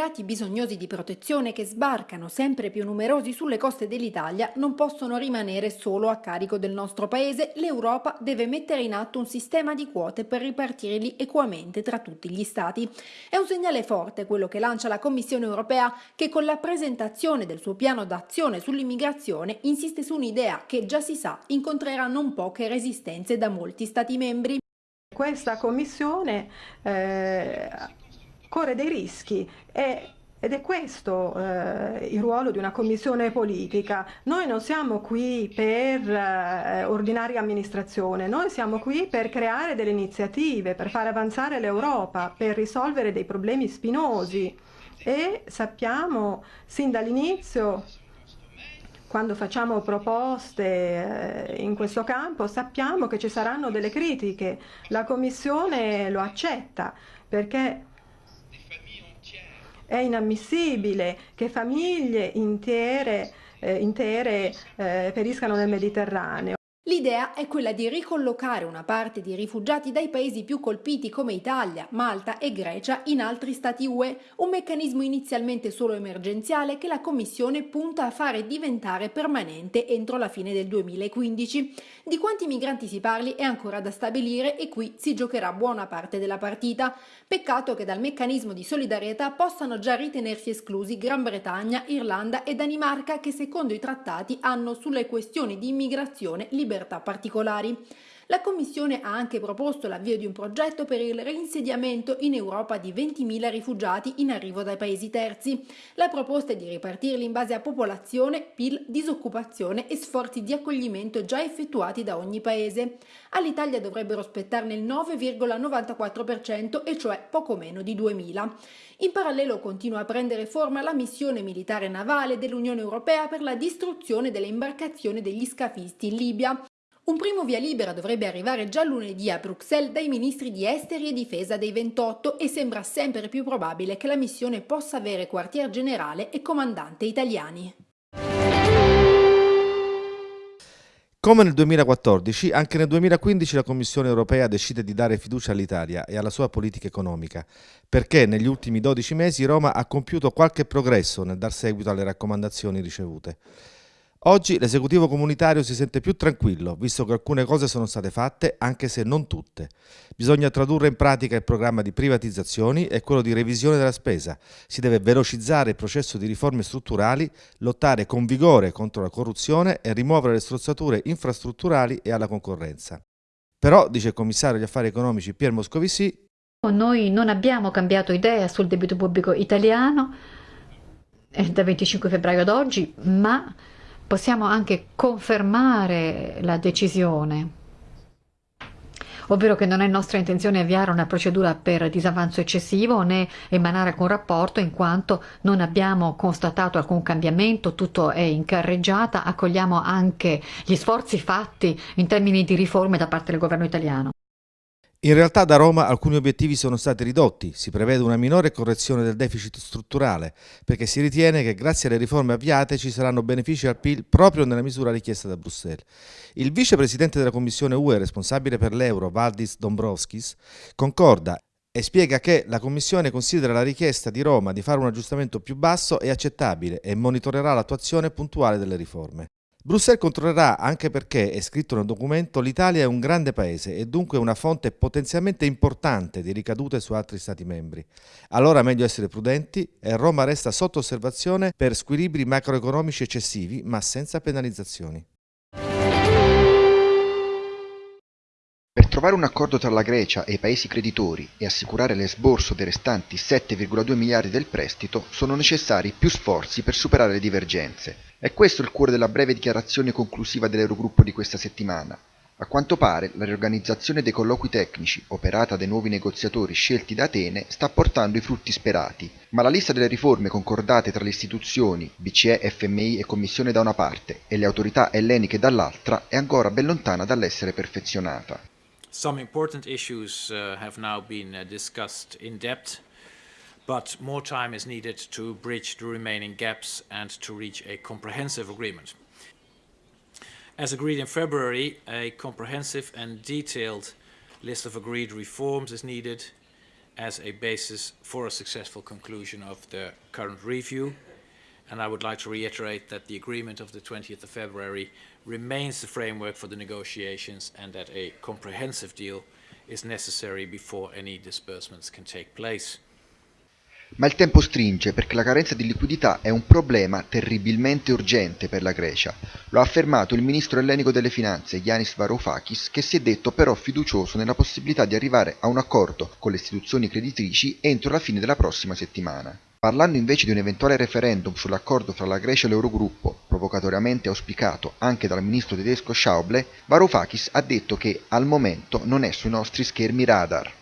immigrati bisognosi di protezione che sbarcano sempre più numerosi sulle coste dell'Italia non possono rimanere solo a carico del nostro paese, l'Europa deve mettere in atto un sistema di quote per ripartirli equamente tra tutti gli stati. È un segnale forte quello che lancia la Commissione europea che con la presentazione del suo piano d'azione sull'immigrazione insiste su un'idea che già si sa incontrerà non poche resistenze da molti stati membri. Questa Commissione eh, corre dei rischi e ed è questo eh, il ruolo di una commissione politica. Noi non siamo qui per eh, ordinaria amministrazione, noi siamo qui per creare delle iniziative, per far avanzare l'Europa, per risolvere dei problemi spinosi e sappiamo sin dall'inizio quando facciamo proposte eh, in questo campo sappiamo che ci saranno delle critiche. La Commissione lo accetta perché è inammissibile che famiglie intere, eh, intere eh, periscano nel Mediterraneo. L'idea è quella di ricollocare una parte di rifugiati dai paesi più colpiti come Italia, Malta e Grecia in altri stati UE, un meccanismo inizialmente solo emergenziale che la Commissione punta a fare diventare permanente entro la fine del 2015. Di quanti migranti si parli è ancora da stabilire e qui si giocherà buona parte della partita. Peccato che dal meccanismo di solidarietà possano già ritenersi esclusi Gran Bretagna, Irlanda e Danimarca che secondo i trattati hanno sulle questioni di immigrazione libertà libertà particolari. La Commissione ha anche proposto l'avvio di un progetto per il reinsediamento in Europa di 20.000 rifugiati in arrivo dai paesi terzi. La proposta è di ripartirli in base a popolazione, PIL, disoccupazione e sforzi di accoglimento già effettuati da ogni paese. All'Italia dovrebbero spettarne il 9,94% e cioè poco meno di 2.000. In parallelo continua a prendere forma la missione militare navale dell'Unione Europea per la distruzione delle imbarcazioni degli scafisti in Libia. Un primo via libera dovrebbe arrivare già lunedì a Bruxelles dai ministri di esteri e difesa dei 28 e sembra sempre più probabile che la missione possa avere quartier generale e comandante italiani. Come nel 2014, anche nel 2015 la Commissione europea decide di dare fiducia all'Italia e alla sua politica economica, perché negli ultimi 12 mesi Roma ha compiuto qualche progresso nel dar seguito alle raccomandazioni ricevute. Oggi l'esecutivo comunitario si sente più tranquillo, visto che alcune cose sono state fatte, anche se non tutte. Bisogna tradurre in pratica il programma di privatizzazioni e quello di revisione della spesa. Si deve velocizzare il processo di riforme strutturali, lottare con vigore contro la corruzione e rimuovere le strozzature infrastrutturali e alla concorrenza. Però, dice il commissario agli affari economici Pier Moscovici, noi non abbiamo cambiato idea sul debito pubblico italiano da 25 febbraio ad oggi, ma possiamo anche confermare la decisione, ovvero che non è nostra intenzione avviare una procedura per disavanzo eccessivo né emanare alcun rapporto in quanto non abbiamo constatato alcun cambiamento, tutto è in carreggiata, accogliamo anche gli sforzi fatti in termini di riforme da parte del governo italiano. In realtà da Roma alcuni obiettivi sono stati ridotti, si prevede una minore correzione del deficit strutturale, perché si ritiene che grazie alle riforme avviate ci saranno benefici al PIL proprio nella misura richiesta da Bruxelles. Il vicepresidente della Commissione UE responsabile per l'euro, Valdis Dombrovskis, concorda e spiega che la Commissione considera la richiesta di Roma di fare un aggiustamento più basso e accettabile e monitorerà l'attuazione puntuale delle riforme. Bruxelles controllerà anche perché, è scritto nel documento, l'Italia è un grande paese e dunque una fonte potenzialmente importante di ricadute su altri Stati membri. Allora meglio essere prudenti e Roma resta sotto osservazione per squilibri macroeconomici eccessivi ma senza penalizzazioni. Per trovare un accordo tra la Grecia e i paesi creditori e assicurare l'esborso dei restanti 7,2 miliardi del prestito sono necessari più sforzi per superare le divergenze. È questo il cuore della breve dichiarazione conclusiva dell'Eurogruppo di questa settimana. A quanto pare, la riorganizzazione dei colloqui tecnici, operata dai nuovi negoziatori scelti da Atene, sta portando i frutti sperati, ma la lista delle riforme concordate tra le istituzioni, BCE, FMI e Commissione da una parte e le autorità elleniche dall'altra, è ancora ben lontana dall'essere perfezionata. Some important issues uh, have now been uh, discussed in depth but more time is needed to bridge the remaining gaps and to reach a comprehensive agreement. As agreed in February, a comprehensive and detailed list of agreed reforms is needed as a basis for a successful conclusion of the current review. And I would like to reiterate that the agreement of the 20th of February remains the framework for the negotiations and that a comprehensive deal is necessary before any disbursements can take place. Ma il tempo stringe perché la carenza di liquidità è un problema terribilmente urgente per la Grecia. Lo ha affermato il ministro ellenico delle finanze Yanis Varoufakis che si è detto però fiducioso nella possibilità di arrivare a un accordo con le istituzioni creditrici entro la fine della prossima settimana. Parlando invece di un eventuale referendum sull'accordo fra la Grecia e l'Eurogruppo, provocatoriamente auspicato anche dal ministro tedesco Schauble, Varoufakis ha detto che al momento non è sui nostri schermi radar.